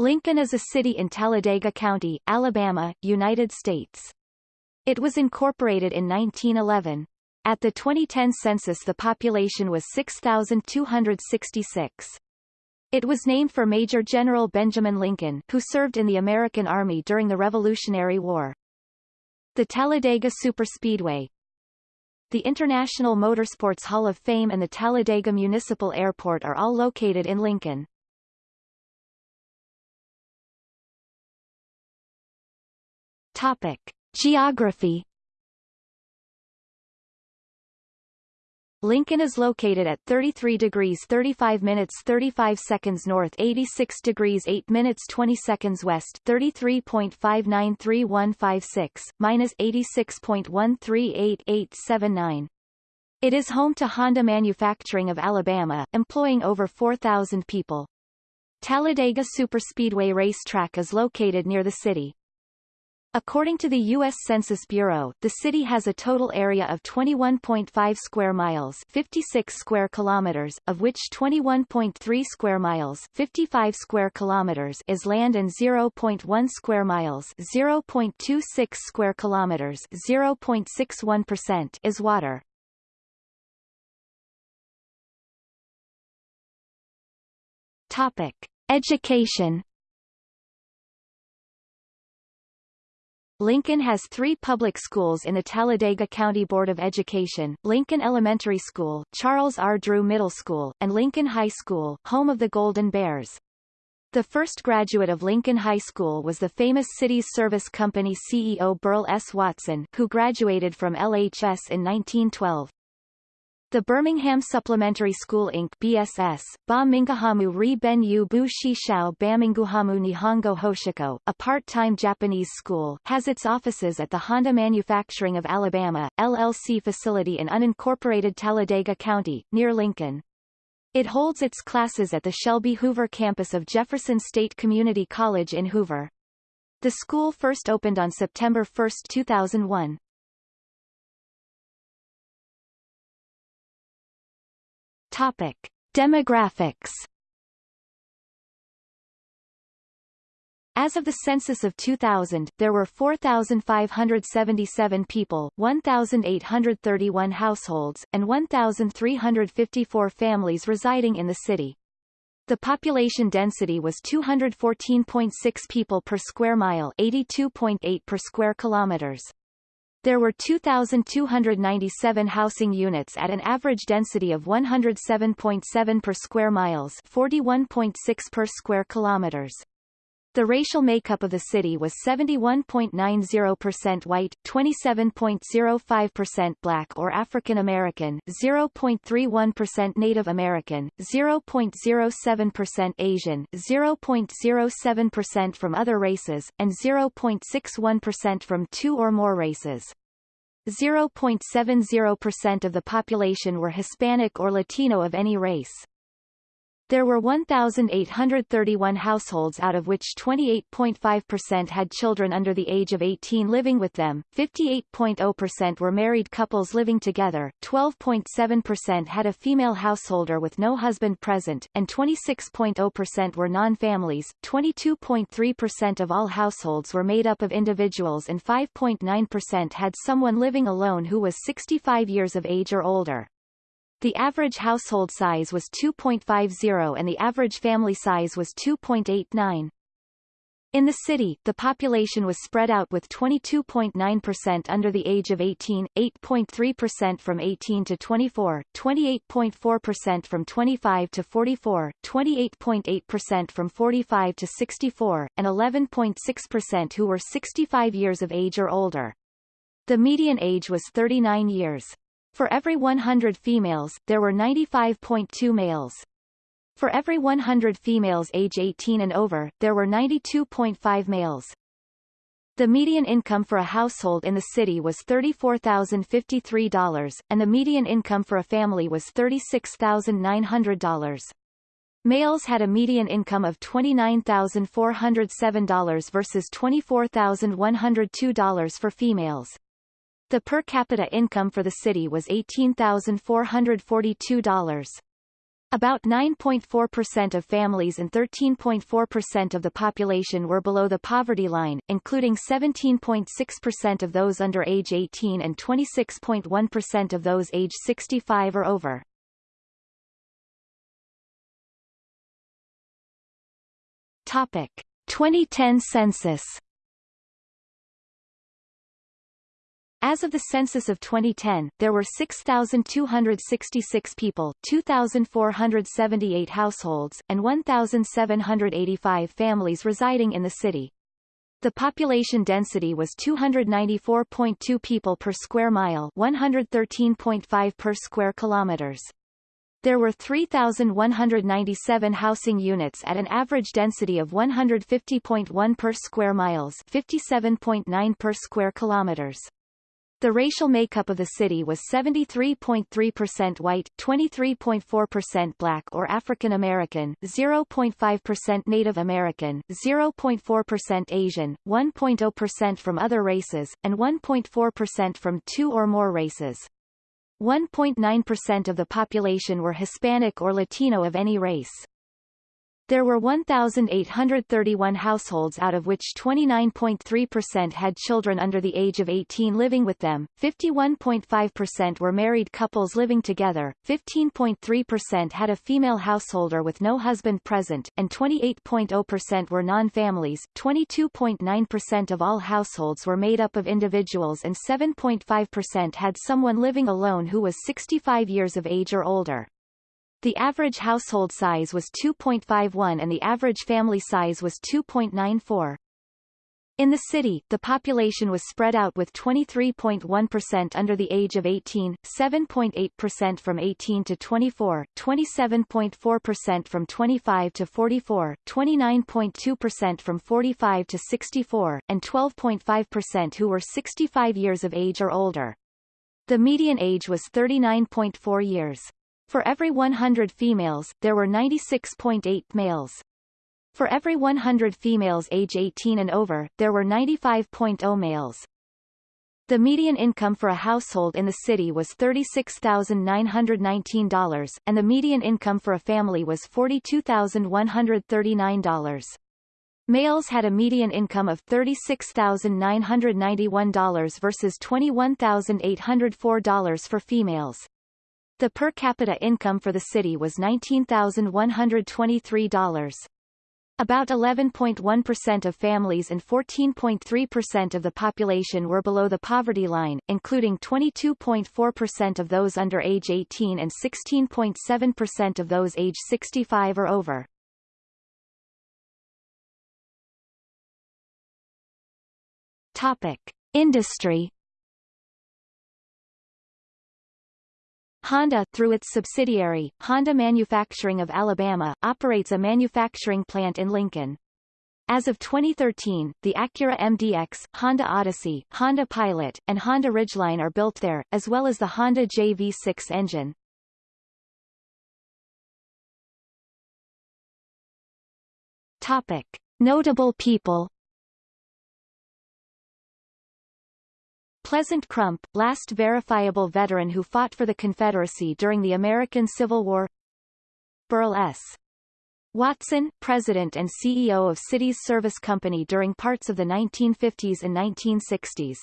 Lincoln is a city in Talladega County, Alabama, United States. It was incorporated in 1911. At the 2010 census the population was 6,266. It was named for Major General Benjamin Lincoln, who served in the American Army during the Revolutionary War. The Talladega Superspeedway, the International Motorsports Hall of Fame and the Talladega Municipal Airport are all located in Lincoln. Topic. Geography Lincoln is located at 33 degrees 35 minutes 35 seconds north 86 degrees 8 minutes 20 seconds west 33.593156, minus 86.138879. It is home to Honda Manufacturing of Alabama, employing over 4,000 people. Talladega Superspeedway Racetrack is located near the city. According to the U.S. Census Bureau, the city has a total area of 21.5 square miles 56 square kilometers, of which 21.3 square miles 55 square kilometers is land and 0.1 square miles 0.26 square kilometers 0.61% is water. Topic. Education Lincoln has three public schools in the Talladega County Board of Education, Lincoln Elementary School, Charles R. Drew Middle School, and Lincoln High School, home of the Golden Bears. The first graduate of Lincoln High School was the famous Cities Service Company CEO Burl S. Watson, who graduated from LHS in 1912. The Birmingham Supplementary School Inc. BSS, Ba Mingahamu Ri Ben Yu Bu Shi Shao Baminguhamu Nihongo Hoshiko, a part-time Japanese school, has its offices at the Honda Manufacturing of Alabama, LLC facility in unincorporated Talladega County, near Lincoln. It holds its classes at the Shelby Hoover campus of Jefferson State Community College in Hoover. The school first opened on September 1, 2001. Topic. Demographics As of the census of 2000, there were 4,577 people, 1,831 households, and 1,354 families residing in the city. The population density was 214.6 people per square mile 82.8 per square kilometers. There were 2,297 housing units at an average density of 107.7 per square miles 41.6 per square kilometers. The racial makeup of the city was 71.90% white, 27.05% black or African American, 0.31% Native American, 0.07% Asian, 0.07% from other races, and 0.61% from two or more races. 0.70% of the population were Hispanic or Latino of any race. There were 1,831 households out of which 28.5% had children under the age of 18 living with them, 58.0% were married couples living together, 12.7% had a female householder with no husband present, and 26.0% were non-families, 22.3% of all households were made up of individuals and 5.9% had someone living alone who was 65 years of age or older. The average household size was 2.50 and the average family size was 2.89. In the city, the population was spread out with 22.9% under the age of 18, 8.3% from 18 to 24, 28.4% from 25 to 44, 28.8% from 45 to 64, and 11.6% who were 65 years of age or older. The median age was 39 years. For every 100 females, there were 95.2 males. For every 100 females age 18 and over, there were 92.5 males. The median income for a household in the city was $34,053, and the median income for a family was $36,900. Males had a median income of $29,407 versus $24,102 for females. The per capita income for the city was $18,442. About 9.4% of families and 13.4% of the population were below the poverty line, including 17.6% of those under age 18 and 26.1% of those age 65 or over. Topic: 2010 census As of the census of 2010, there were 6,266 people, 2,478 households, and 1,785 families residing in the city. The population density was 294.2 people per square mile 113.5 per square kilometers. There were 3,197 housing units at an average density of 150.1 per square miles 57.9 per square kilometers. The racial makeup of the city was 73.3% white, 23.4% black or African American, 0.5% Native American, 0.4% Asian, 1.0% from other races, and 1.4% from two or more races. 1.9% of the population were Hispanic or Latino of any race. There were 1,831 households out of which 29.3% had children under the age of 18 living with them, 51.5% were married couples living together, 15.3% had a female householder with no husband present, and 28.0% were non-families, 22.9% of all households were made up of individuals and 7.5% had someone living alone who was 65 years of age or older. The average household size was 2.51 and the average family size was 2.94. In the city, the population was spread out with 23.1% under the age of 18, 7.8% from 18 to 24, 27.4% from 25 to 44, 29.2% from 45 to 64, and 12.5% who were 65 years of age or older. The median age was 39.4 years. For every 100 females, there were 96.8 males. For every 100 females age 18 and over, there were 95.0 males. The median income for a household in the city was $36,919, and the median income for a family was $42,139. Males had a median income of $36,991 versus $21,804 for females. The per capita income for the city was $19,123. About 11.1% of families and 14.3% of the population were below the poverty line, including 22.4% of those under age 18 and 16.7% of those age 65 or over. Topic. Industry Honda, through its subsidiary, Honda Manufacturing of Alabama, operates a manufacturing plant in Lincoln. As of 2013, the Acura MDX, Honda Odyssey, Honda Pilot, and Honda Ridgeline are built there, as well as the Honda JV6 engine. Topic. Notable people Pleasant Crump, last verifiable veteran who fought for the Confederacy during the American Civil War Burl S. Watson, President and CEO of Cities Service Company during parts of the 1950s and 1960s